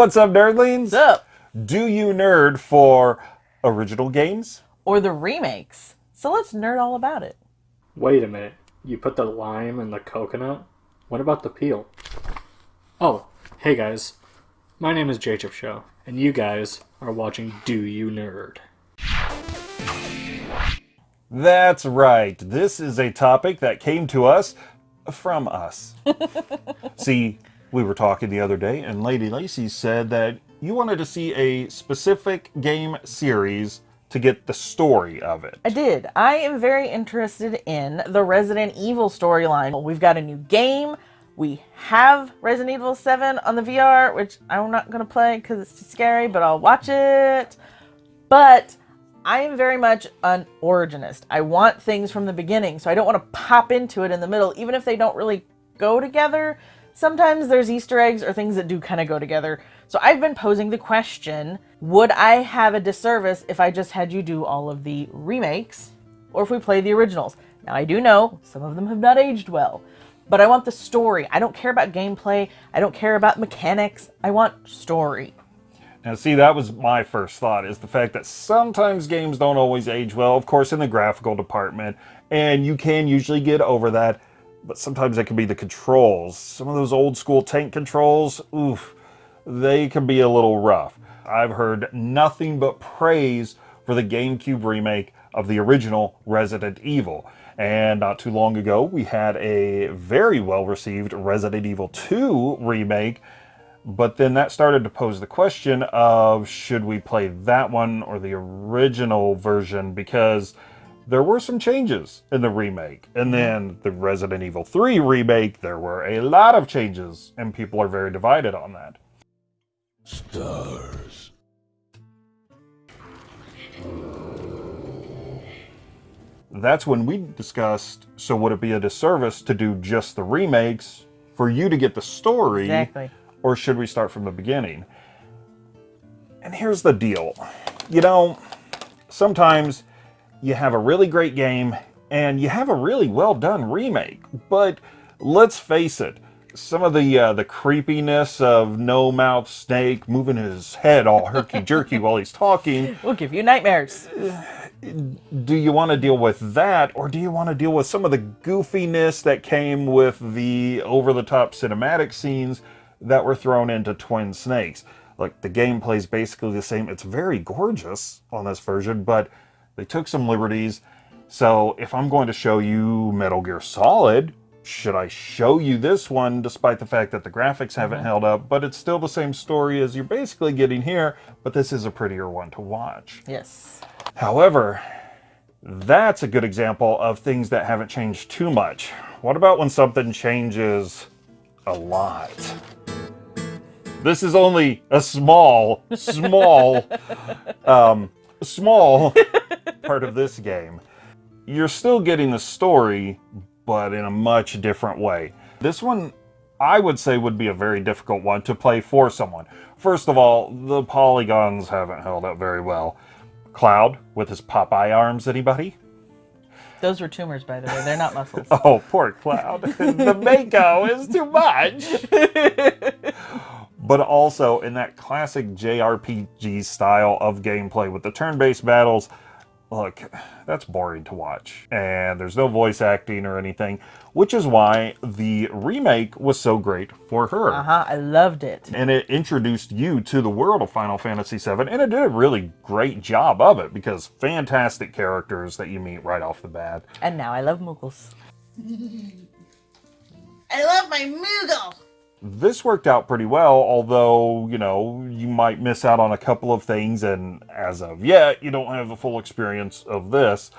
What's up, nerdlings? What's up? Do you nerd for original games? Or the remakes. So let's nerd all about it. Wait a minute. You put the lime in the coconut? What about the peel? Oh, hey guys. My name is Jacob Show, and you guys are watching Do You Nerd. That's right. This is a topic that came to us from us. See, we were talking the other day, and Lady Lacey said that you wanted to see a specific game series to get the story of it. I did. I am very interested in the Resident Evil storyline. We've got a new game. We have Resident Evil 7 on the VR, which I'm not going to play because it's too scary, but I'll watch it. But I am very much an originist. I want things from the beginning, so I don't want to pop into it in the middle, even if they don't really go together. Sometimes there's Easter eggs or things that do kind of go together. So I've been posing the question, would I have a disservice if I just had you do all of the remakes or if we play the originals? Now I do know some of them have not aged well, but I want the story. I don't care about gameplay. I don't care about mechanics. I want story. Now, see, that was my first thought, is the fact that sometimes games don't always age well, of course, in the graphical department, and you can usually get over that, but sometimes it can be the controls. Some of those old school tank controls, oof, they can be a little rough. I've heard nothing but praise for the GameCube remake of the original Resident Evil. And not too long ago, we had a very well received Resident Evil 2 remake but then that started to pose the question of should we play that one or the original version because there were some changes in the remake. And mm-hmm. then the Resident Evil 3 remake, there were a lot of changes, and people are very divided on that. Stars. That's when we discussed so would it be a disservice to do just the remakes for you to get the story? Exactly or should we start from the beginning? And here's the deal. You know, sometimes you have a really great game and you have a really well done remake, but let's face it, some of the uh, the creepiness of no mouth snake moving his head all herky jerky while he's talking will give you nightmares. Do you want to deal with that, or do you want to deal with some of the goofiness that came with the over the top cinematic scenes that were thrown into Twin Snakes. Like, the gameplay is basically the same. It's very gorgeous on this version, but they took some liberties. So if I'm going to show you Metal Gear Solid, should I show you this one despite the fact that the graphics haven't mm -hmm. held up, but it's still the same story as you're basically getting here, but this is a prettier one to watch. Yes. However, that's a good example of things that haven't changed too much. What about when something changes a lot? This is only a small, small, um, small part of this game. You're still getting the story, but in a much different way. This one, I would say, would be a very difficult one to play for someone. First of all, the polygons haven't held up very well. Cloud with his Popeye arms, anybody? Those were tumors, by the way. They're not muscles. oh, poor Cloud. the Mako is too much but also in that classic JRPG style of gameplay with the turn-based battles. Look, that's boring to watch. And there's no voice acting or anything, which is why the remake was so great for her. Uh-huh, I loved it. And it introduced you to the world of Final Fantasy VII, and it did a really great job of it, because fantastic characters that you meet right off the bat. And now I love Moogles. I love my Moogle! This worked out pretty well, although, you know, you might miss out on a couple of things, and as of yet, you don't have the full experience of this.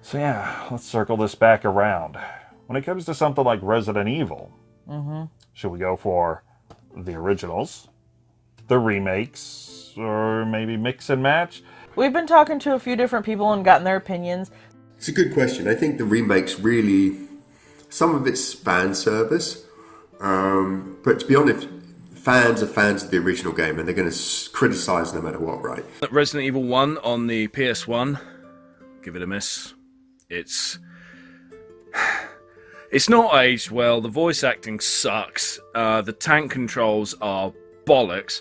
So yeah, let's circle this back around. When it comes to something like Resident Evil, mm -hmm. should we go for the originals, the remakes, or maybe mix and match? We've been talking to a few different people and gotten their opinions. It's a good question. I think the remakes really, some of it's fan service, um, but to be honest, fans are fans of the original game and they're going to criticize no matter what, right? Resident Evil 1 on the PS1, give it a miss. It's. It's not aged well. The voice acting sucks. Uh, the tank controls are bollocks.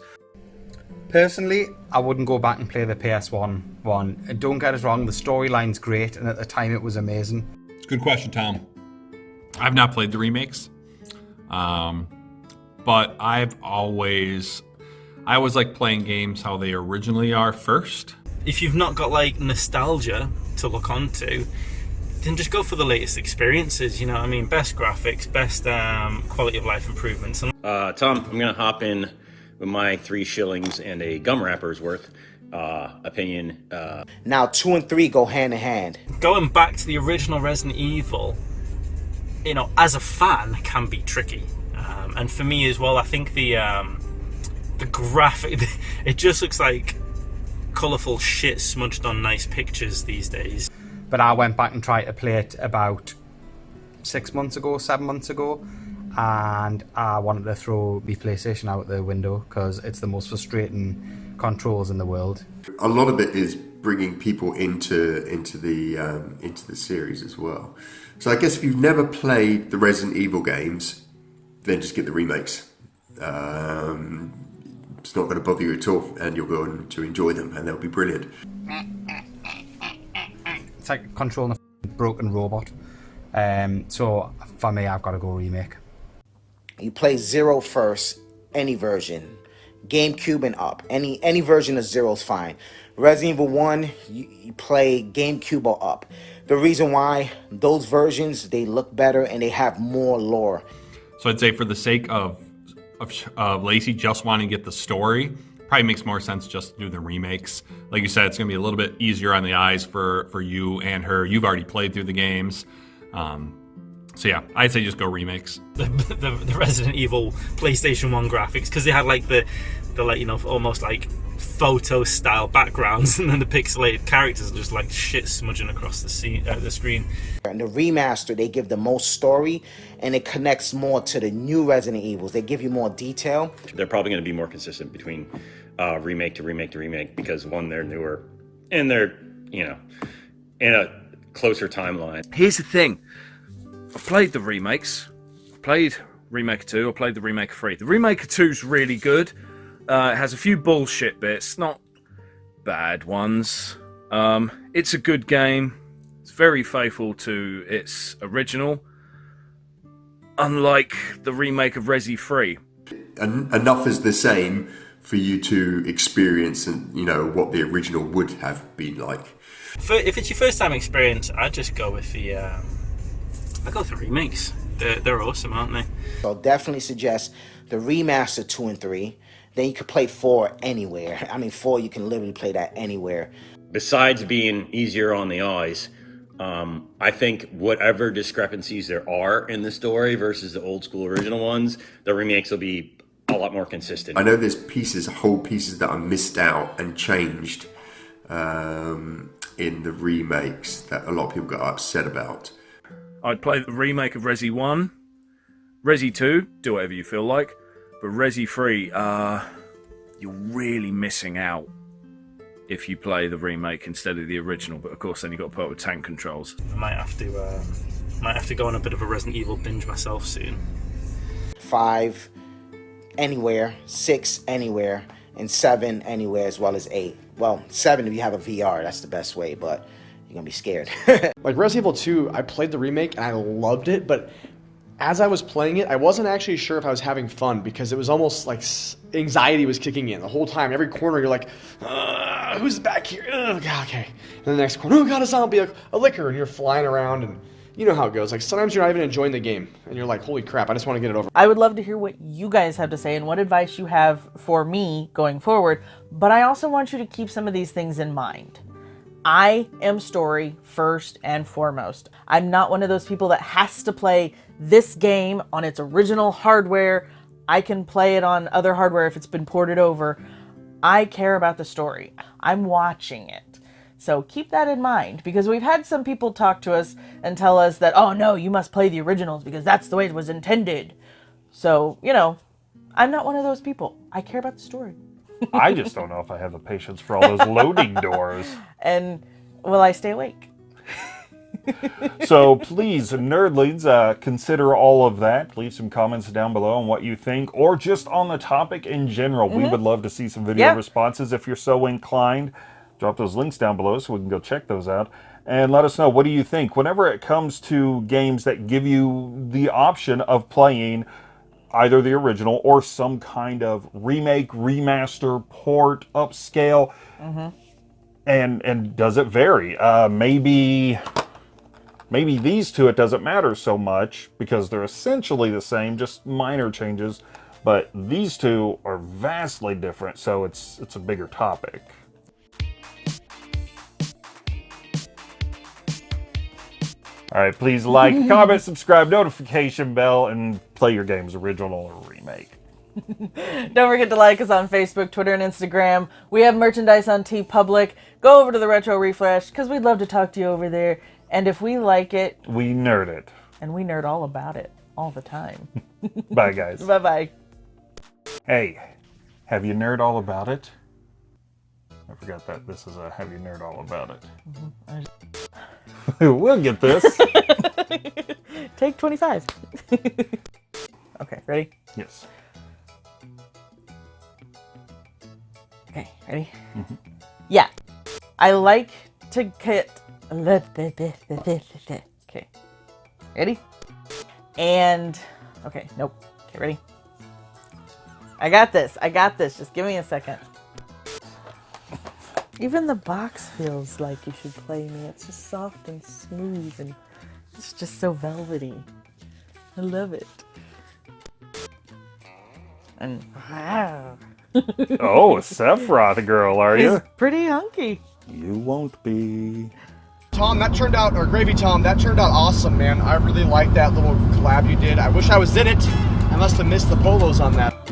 Personally, I wouldn't go back and play the PS1 one. And don't get us wrong, the storyline's great, and at the time it was amazing. Good question, Tom. I've not played the remakes, um, but I've always, I always like playing games how they originally are first. if you've not got like nostalgia to look onto, then just go for the latest experiences. You know, what I mean, best graphics, best um, quality of life improvements, and Uh, Tom, I'm gonna hop in with my three shillings and a gum wrapper's worth uh, opinion. Uh, Now, two and three go hand in hand. going back to the original Resident Evil, you know, as a fan, can be tricky. Um, and for me as well, I think the um, the graphic, it just looks like colourful shit smudged on nice pictures these days. But I went back and tried to play it about six months ago, seven months ago, and I wanted to throw my PlayStation out the window because it's the most frustrating controls in the world. A lot of it is bringing people into into the um, into the series as well. So I guess if you've never played the Resident Evil games, then just get the remakes. Um, it's not going to bother you at all, and you're going to enjoy them, and they'll be brilliant. It's like controlling a broken robot. Um, so for me, I've got to go remake. You play zero first, any version. GameCube and up. Any any version of zero is fine. Resident Evil 1, you, you play GameCube or up. The reason why those versions they look better and they have more lore. So I'd say for the sake of of uh, Lacey just wanting to get the story, probably makes more sense just to do the remakes. Like you said, it's going to be a little bit easier on the eyes for for you and her. You've already played through the games, um, so yeah, I'd say just go remakes. the, the, the Resident Evil PlayStation One graphics because they had like the the like you know almost like photo style backgrounds and then the pixelated characters are just like shit smudging across the scene uh, the screen. And the remaster, they give the most story and it connects more to the new Resident Evils. They give you more detail. they're probably going to be more consistent between uh, remake to remake to remake because one, they're newer and they're you know in a closer timeline. Here's the thing. I played the remakes. I played Remake 2, I played the Remake 3. The Remake 2 is really good. Uh, it has a few bullshit bits, not bad ones. Um, it's a good game. It's very faithful to its original. Unlike the remake of Resi 3. En- enough is the same for you to experience and you know what the original would have been like. For, if it's your first time experience, I'd just go with the um, I go with the remakes. They're, they're awesome, aren't they? I'll definitely suggest the remaster two and three. Then you could play four anywhere. I mean, four you can literally play that anywhere. Besides being easier on the eyes, um, I think whatever discrepancies there are in the story versus the old school original ones, the remakes will be a lot more consistent. I know there's pieces, whole pieces that are missed out and changed um, in the remakes that a lot of people got upset about. I'd play the remake of Resi 1. Resi 2, do whatever you feel like. But Resi 3, uh, you're really missing out if you play the remake instead of the original. But of course, then you've got to put up with tank controls. I might have to um, might have to go on a bit of a Resident Evil binge myself soon. Five anywhere, six anywhere, and seven anywhere as well as eight. Well, seven if you have a VR, that's the best way, but you're gonna be scared. Like Resident Evil 2, I played the remake and I loved it, but as I was playing it, I wasn't actually sure if I was having fun because it was almost like anxiety was kicking in the whole time. Every corner, you're like, "Uh, who's back here? Ugh, okay. And the next corner, oh god, a zombie, a, a licker, and you're flying around, and you know how it goes. Like sometimes you're not even enjoying the game, and you're like, holy crap, I just want to get it over. I would love to hear what you guys have to say and what advice you have for me going forward. But I also want you to keep some of these things in mind. I am story first and foremost. I'm not one of those people that has to play this game on its original hardware. I can play it on other hardware if it's been ported over. I care about the story. I'm watching it. So keep that in mind because we've had some people talk to us and tell us that, oh no, you must play the originals because that's the way it was intended. So, you know, I'm not one of those people. I care about the story. I just don't know if I have the patience for all those loading doors. And will I stay awake? so please, nerdlings, uh, consider all of that. Leave some comments down below on what you think, or just on the topic in general. We would love to see some video Yeah. responses if you're so inclined. Drop those links down below so we can go check those out. And let us know what do you think whenever it comes to games that give you the option of playing either the original or some kind of remake, remaster, port, upscale. And and does it vary? Uh maybe maybe these two it doesn't matter so much because they're essentially the same just minor changes. But these two are vastly different so it's it's a bigger topic all right please like comment subscribe notification bell and play your games original or remake Don't forget to like us on Facebook, Twitter, and Instagram. We have merchandise on TeePublic. Go over to the Retro Refresh because we'd love to talk to you over there. And if we like it, we nerd it and we nerd all about it all the time. bye guys bye bye. Hey, have you nerd all about it? I forgot that this is a have you nerd all about it. Mm-hmm. we'll get this. Take 25. okay, ready? yes. Okay, ready? Mm-hmm. Yeah. I like to get. Okay. Ready? And. Okay, nope. Okay, ready? I got this. I got this. Just give me a second. Even the box feels like you should play me. It's just soft and smooth and it's just so velvety. I love it. And wow. Oh, a Sephiroth girl, are He's you? pretty hunky. You won't be. Tom, that turned out, or Gravy Tom, that turned out awesome, man. I really liked that little collab you did. I wish I was in it. I must have missed the polos on that.